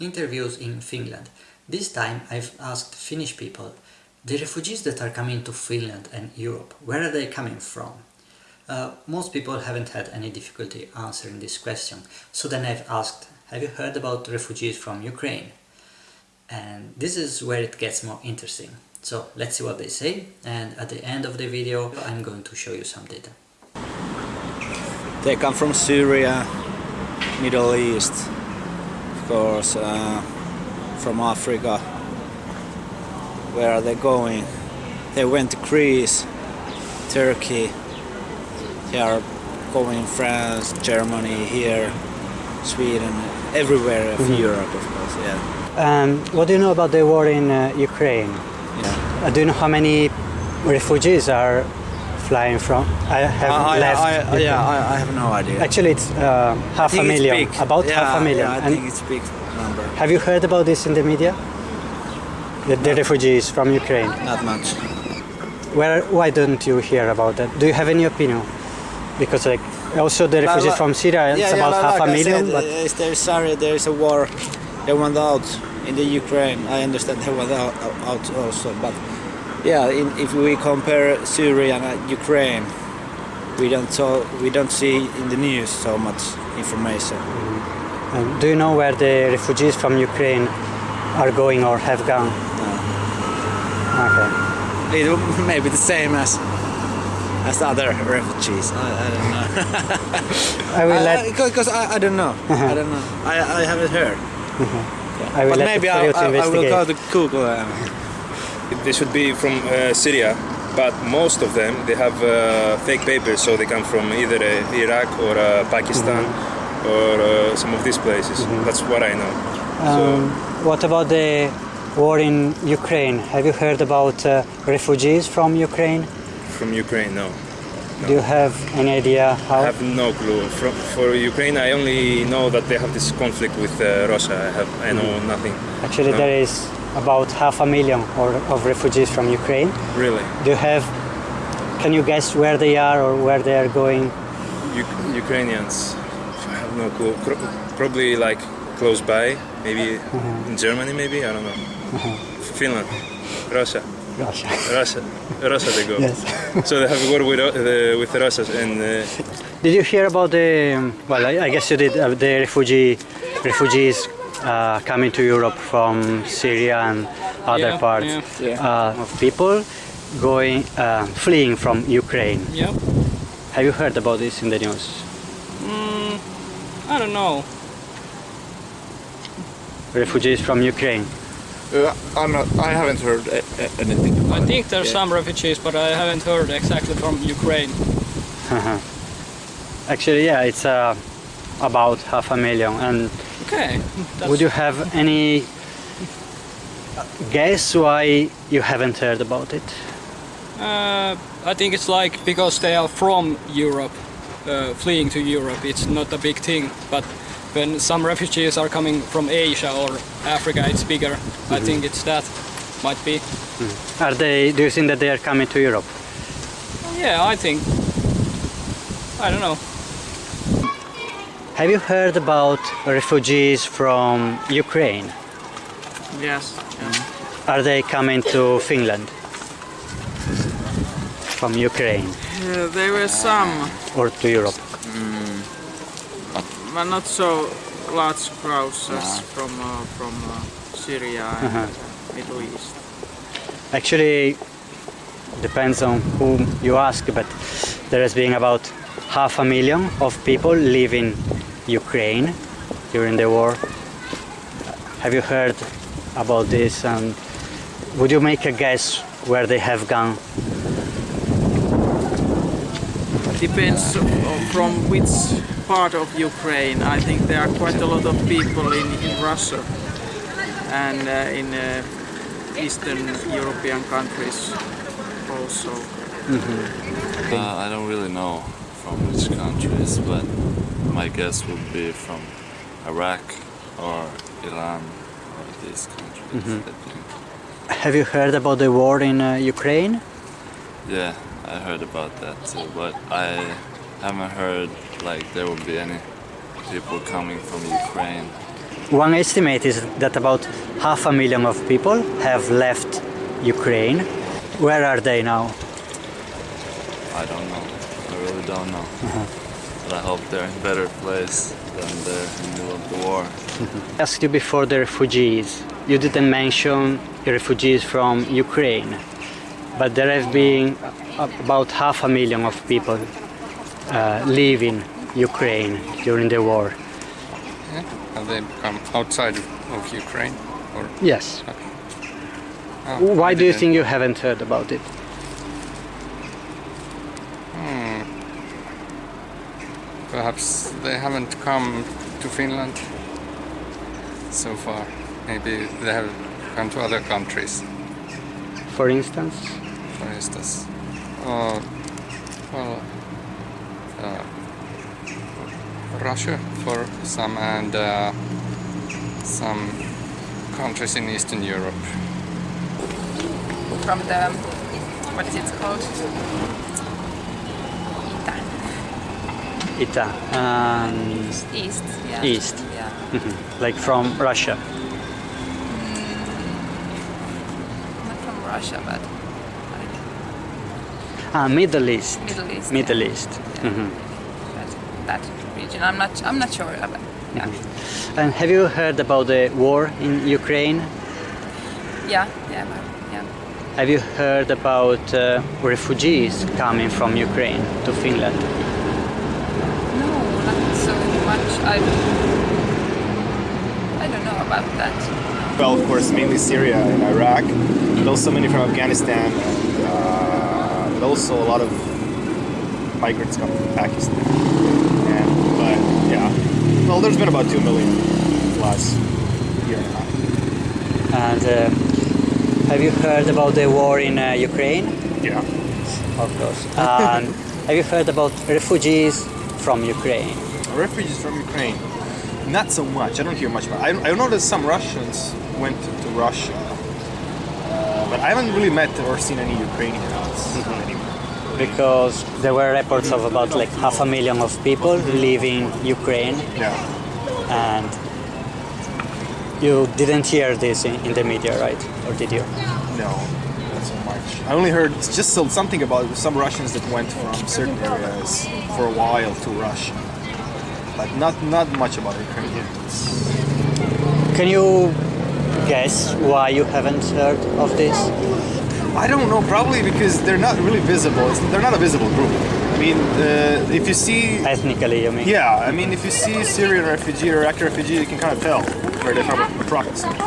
Interviews in Finland. This time I've asked Finnish people, the refugees that are coming to Finland and Europe, where are they coming from? Uh, most people haven't had any difficulty answering this question, so then I've asked, have you heard about refugees from Ukraine? And this is where it gets more interesting. So let's see what they say, and at the end of the video I'm going to show you some data. They come from Syria, Middle East, course, uh, from Africa. Where are they going? They went to Greece, Turkey. They are going France, Germany, here, Sweden, everywhere of Mhm. Europe, of course. Yeah. Um, what do you know about the war in uh, Ukraine? yeah. Uh, do you know how many refugees are flying from? I have I, left. I, I, yeah, I, I have no idea. Actually, it's uh, half a it's million. big. About yeah, half a million. Yeah, I and think it's big number. have you heard about this in the media? The, the refugees from Ukraine. Not much. Where? Why don't you hear about that? Do you have any opinion? Because like also the refugees Like- from Syria, it's about half like a million. said, but there is sorry, there is a war. They went out in the Ukraine. I understand they went out, out also, but yeah, in, if we compare Syria and uh, Ukraine, we don't so we don't see in the news so much information. um, do you know where the refugees from Ukraine are going or have gone? Okay. It may be the same as as other refugees. I, I don't know. I will I- let. I- because I, I don't know. I don't know. I, I haven't heard. I will but let maybe I, I, I will go to Google. And, They should be from uh, Syria, but most of them they have uh, fake papers, so they come from either uh, Iraq or uh, Pakistan or uh, some of these places. That's what I know. Um, what about the war in Ukraine? Have you heard about uh, refugees from Ukraine? from Ukraine, no. Do you have any idea how? I have no clue. From, for Ukraine, I only know that they have this conflict with uh, Russia. I have I know nothing. Actually, no. there is about half a million or, of refugees from Ukraine. Really, Do you have? Can you guess where they are or where they are going? U- Ukrainians. I have no clue. Pro- probably like close by, maybe in Germany, maybe I don't know. Finland, Russia. Russia. Russia, Russia they go. Yes. So they have a war with uh, the, with Russia, and uh, Did you hear about the? Well, I, I guess you did. Uh, the refugee refugees uh, coming to Europe from Syria and other Yeah, parts yeah. Uh, of people going uh, fleeing from Ukraine. Yeah. Have you heard about this in the news? Mm, I don't know. Refugees from Ukraine. Uh, I'm not, I haven't heard a, a, anything about I think there's Yeah. some refugees, but I haven't heard exactly from Ukraine. Actually, yeah, it's uh, about half a million. And Okay. Would you have any guess why you haven't heard about it? Uh, I think it's like because they are from Europe, uh, fleeing to Europe. It's not a big thing, but when some refugees are coming from Asia or Africa, it's bigger. I think it's that. Might be. Are they? Do you think that they are coming to Europe? Yeah, I think. I don't know. Have you heard about refugees from Ukraine? Yes. Are they coming to Finland? From Ukraine Uh, there were some, or to Europe? but not so large crowds as from uh, from uh, Syria and Uh-huh. Middle East. Actually, depends on whom you ask, but there has been about half a million of people leaving Ukraine during the war. Have you heard about this? And would you make a guess where they have gone? Depends from which part of Ukraine. I think there are quite a lot of people in, in Russia and uh, in uh, Eastern European countries also. Uh, I don't really know from which countries, but my guess would be from Iraq or Iran or these countries. I think. Have you heard about the war in uh, Ukraine? Yeah, I heard about that too, but I haven't heard like there would be any people coming from Ukraine one estimate is that about half a million of people have left Ukraine. Where are they now? I don't know. I really don't know. But I hope they're in a better place than they're in the middle of the war. I asked you before the refugees. You didn't mention the refugees from Ukraine, but there have been about half a million of people uh, leaving Ukraine during the war. Have they come outside of Ukraine? Or Yes. Oh, Why do you think you haven't heard about it? Perhaps they haven't come to Finland so far. Maybe they have come to other countries, For instance, for instance. Or, well, uh, Russia for some and uh, some countries in Eastern Europe. from the what is it called? Ita. And East. Yeah. East. Yeah. Mhm. like from Russia. Not from Russia, but Ah, Middle East. Middle East. Middle yeah. East. Yeah. Mhm. That, that region. I'm not. I'm not sure it. Yeah. And have you heard about the war in Ukraine? Yeah. Yeah. but- Yeah. Have you heard about uh, refugees coming from Ukraine to Finland? No, not so much. I. I don't know about that. Well, of course, mainly Syria and Iraq, but also many from Afghanistan, and, uh, but also a lot of migrants come from Pakistan. And, but yeah, well, there's been about two million last year and a half. And uh, have you heard about the war in uh, Ukraine? Yeah. Of course. And have you heard about refugees from Ukraine? Refugees from Ukraine, not so much. I don't hear much about. I, I know that some Russians went to, to Russia, uh, but I haven't really met or seen any Ukrainians mm-hmm. anymore. Because there were reports of about mm-hmm. like half a million of people mm-hmm. leaving Ukraine Yeah. and you didn't hear this in, in the media, right? Or did you? No, not so much. I only heard just something about some Russians that went from certain areas for a while to Russia, but not not much about Ukrainians. Can you guess why you haven't heard of this? I don't know, probably because they're not really visible. It's, they're not a visible group. I mean, uh, if you see, Ethnically, you mean? yeah, I mean, if you see Syrian refugee or Iraqi refugee, you can kind of tell where they're from approximately.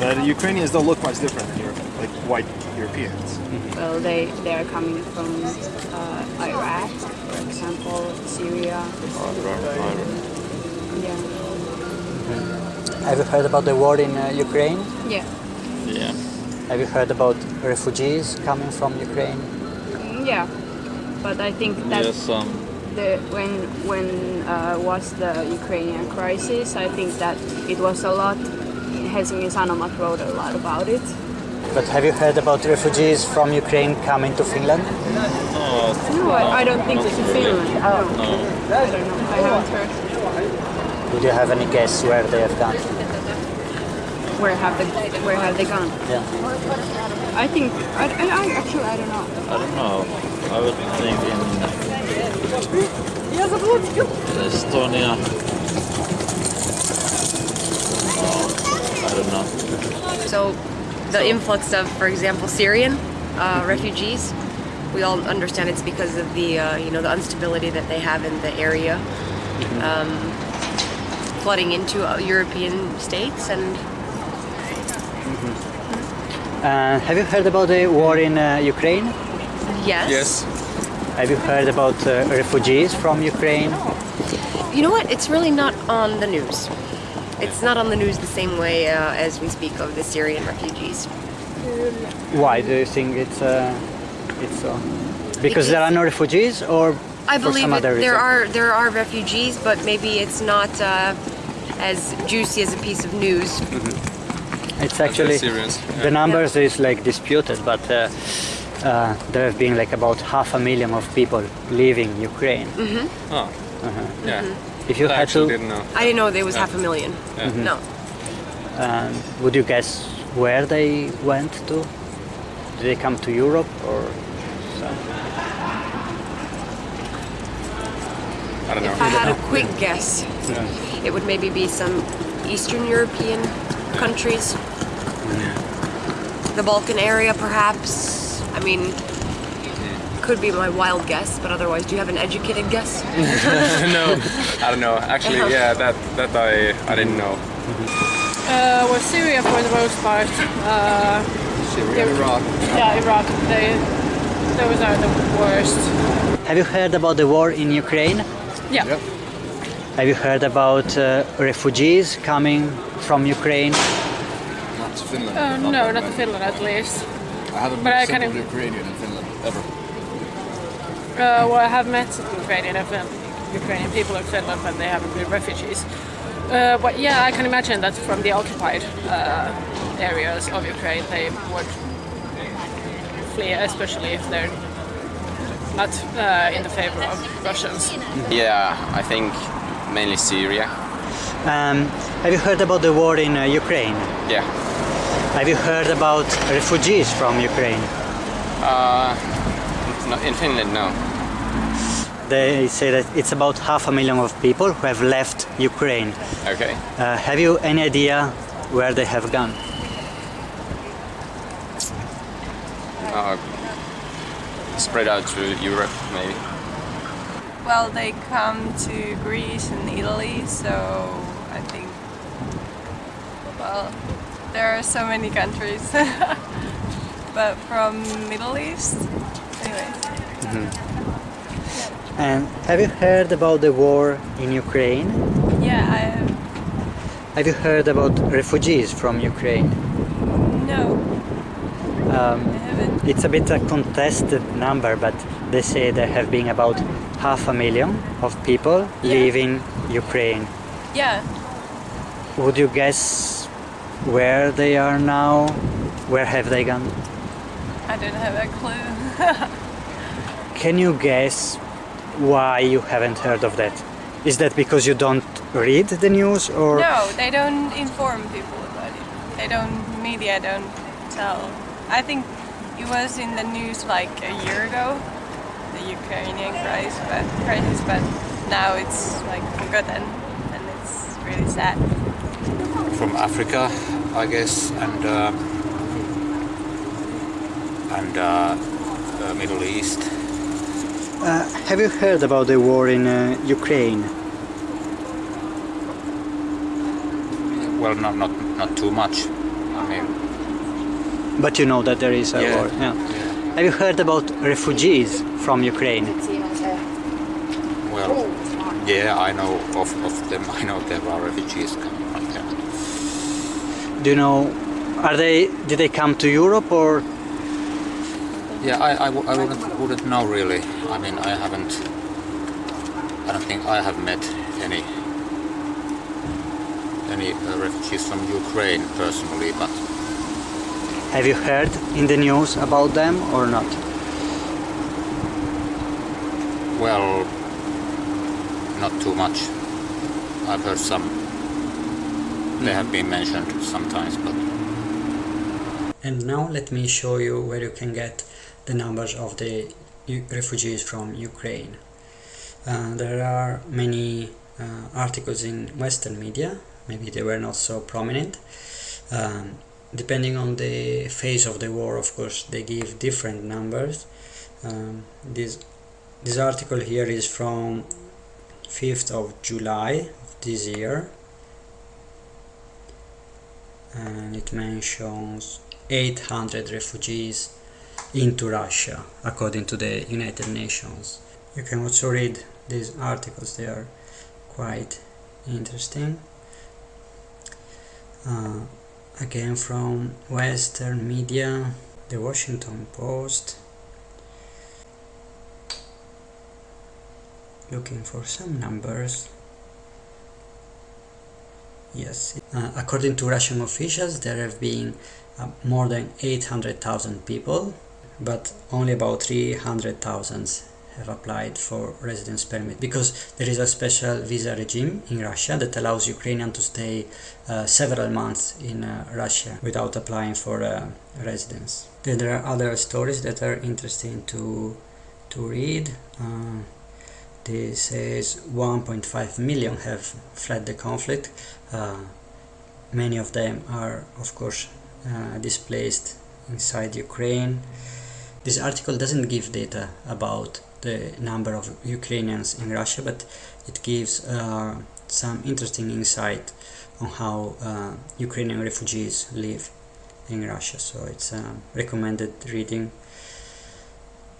But Ukrainians don't look much different than Europe, like white Europeans. Well, they, they are coming from uh, Iraq, for example, Syria. Yeah. Have you heard about the war in uh, Ukraine? Yeah. Yeah. Have you heard about refugees coming from Ukraine? Mm, Yeah. But I think that Yes, um, the, when when uh, was the Ukrainian crisis, I think that it was a lot. Helsingin Sanomat wrote a lot about it. But have you heard about refugees from Ukraine coming to Finland? No, I, I don't think it's in Finland. No. I don't know. I haven't heard. Would you have any guess where they have gone? Where have they Where have they gone? Yeah. I think I, I, I actually I don't know. I don't know. I would think in Estonia. I don't know. So the influx of, for example, Syrian uh, refugees, we all understand it's because of the uh, you know the instability that they have in the area, um, flooding into uh, European states, and Uh, have you heard about the war in uh, Ukraine? yes, Yes. Have you heard about uh, refugees from Ukraine? you know what? It's really not on the news. It's not on the news the same way uh, as we speak of the Syrian refugees. Why do you think it's uh, it's so? Because there are no refugees, or I for believe some it, other reason? there are there are refugees, but maybe it's not uh, as juicy as a piece of news. It's actually Syrians, the numbers is like disputed, but uh, uh, there have been like about half a million of people leaving Ukraine. hmm Oh. Uh-huh. Yeah. If you I had actually to, didn't know. I didn't know there was Yeah. half a million. Yeah. Mhm. No. um, would you guess where they went to? Did they come to Europe or? some- I don't know. If I had a quick guess, it would maybe be some Eastern European countries. The Balkan area, perhaps. I mean, could be my wild guess, but otherwise, do you have an educated guess? no, I don't know. Actually, Uh-huh. yeah, that that I I didn't know. Uh, well, Syria for the most part. Uh, Syria, they- Iraq. Yeah, Iraq. They, those are the worst. Have you heard about the war in Ukraine? Yeah. Have you heard about uh, refugees coming from Ukraine? Not to Finland. Uh, no, not to Finland at least. I haven't but met I a kind of- Ukrainian in Finland ever. Uh, well, I have met Ukrainian and Fin- Ukrainian people in Finland when they haven't been refugees. Uh, but yeah, I can imagine that from the occupied uh, areas of Ukraine, they would flee, especially if they're not uh, in the favor of Russians. Yeah, I think mainly Syria. Um, have you heard about the war in uh, Ukraine? Yeah. Have you heard about refugees from Ukraine? Uh, no, in Finland, no. They say that it's about half a million of people who have left Ukraine. Okay. Uh, have you any idea where they have gone? Uh, spread out to Europe, maybe. Well, they come to Greece and Italy, so I think. Well, there are so many countries, but from Middle East, anyways. And have you heard about the war in Ukraine? Yeah, I have Have you heard about refugees from Ukraine? no. Um, it's a bit a contested number, but they say there have been about half a million of people leaving Ukraine. Yeah, Would you guess where they are now? Where have they gone? I don't have a clue. Can you guess why you haven't heard of that? Is that because you don't read the news or no, they don't inform people about it. They don't. Media don't tell. I think it was in the news like a year ago, the Ukrainian crisis, but crisis, but now it's like forgotten, and it's really sad. from Africa, I guess, and uh, and uh, uh, Middle East. Uh, have you heard about the war in uh, Ukraine? Well, not not not too much. I mean, But you know that there is a Yeah. war. Yeah. Have you heard about refugees from Ukraine? well, yeah, I know of, of them. I know there are refugees coming from there. Do you know? Are they? Did they come to Europe or? Yeah, I wouldn't, wouldn't know really. I mean, I haven't. I don't think I have met any any uh, refugees from Ukraine personally, but Have you heard in the news about them or not? well, not too much. I've heard some. They have been mentioned sometimes, but And now let me show you where you can get the numbers of the refugees from Ukraine. Uh, there are many uh, articles in Western media, maybe they were not so prominent. Um, depending on the phase of the war, of course, they give different numbers. Um, this, this article here is from 5th of July of this year and it mentions 800 refugees into Russia according to the United Nations. You can also read these articles, they are quite interesting. Uh, again from Western media, the Washington Post. Looking for some numbers. Yes, uh, according to Russian officials, there have been uh, more than 800,000 people, but only about 300,000 have applied for residence permit because there is a special visa regime in Russia that allows Ukrainian to stay uh, several months in uh, Russia without applying for uh, residence. Then there are other stories that are interesting to to read. Uh, this says 1.5 million have fled the conflict. Uh, many of them are, of course, uh, displaced inside Ukraine. This article doesn't give data about the number of Ukrainians in Russia, but it gives uh, some interesting insight on how uh, Ukrainian refugees live in Russia. So it's a recommended reading.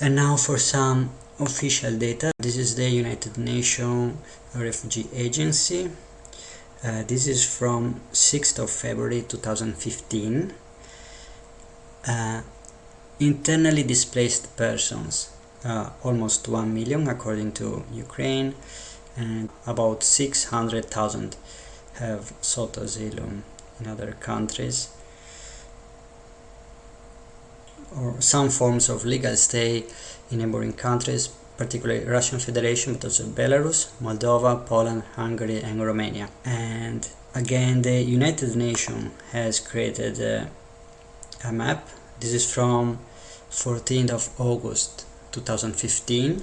And now for some official data. This is the United Nations Refugee Agency. Uh, this is from 6th of February 2015. Uh, internally displaced persons, uh, almost 1 million according to Ukraine, and about 600,000 have sought asylum in other countries or some forms of legal stay in neighboring countries, particularly Russian Federation, but also Belarus, Moldova, Poland, Hungary, and Romania. And again, the United Nations has created a, a map. This is from 14th of August 2015,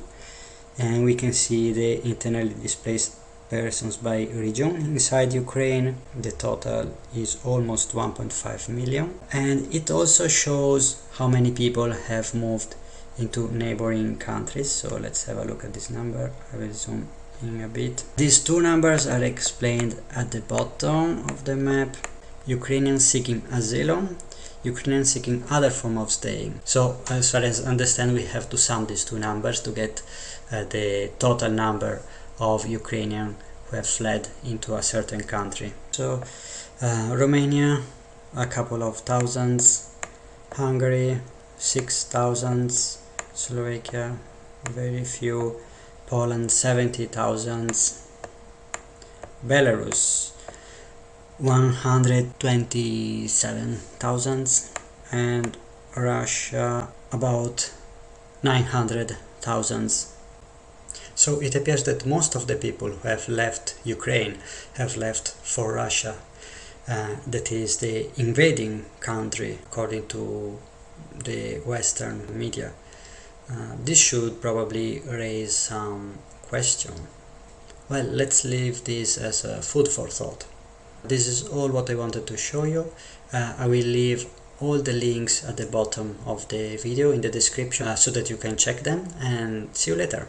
and we can see the internally displaced persons by region. Inside Ukraine the total is almost 1.5 million and it also shows how many people have moved into neighboring countries. So let's have a look at this number. I will zoom in a bit. These two numbers are explained at the bottom of the map Ukrainians seeking asylum Ukrainians seeking other form of staying. So as far as I understand we have to sum these two numbers to get uh, the total number of Ukrainians who have fled into a certain country. So uh, Romania, a couple of thousands, Hungary, six thousands, Slovakia, very few, Poland, seventy thousands, Belarus, 127,000 and Russia about 900,000 so it appears that most of the people who have left Ukraine have left for Russia. Uh, that is the invading country according to the Western media. Uh, this should probably raise some question. Well, let's leave this as a food for thought. This is all what I wanted to show you. Uh, I will leave all the links at the bottom of the video in the description uh, so that you can check them and see you later.